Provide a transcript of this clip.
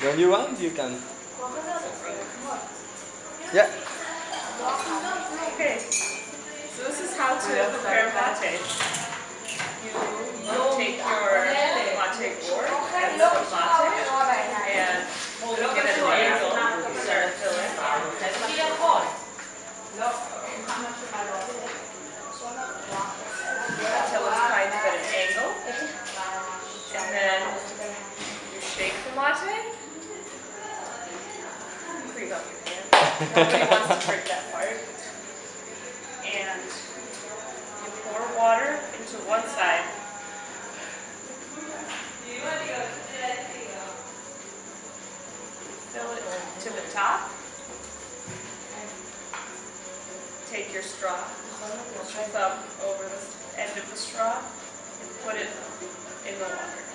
When you want, you can. Yeah. Okay, so this is how to prepare mate. You take your mate gourd and some mate and it at an angle, start filling. Until it's kind of at an angle. And then you shake the mate. Nobody wants to break that part. And you pour water into one side. Fill it to the top. Take your straw, put your thumb over the end of the straw and put it in the water.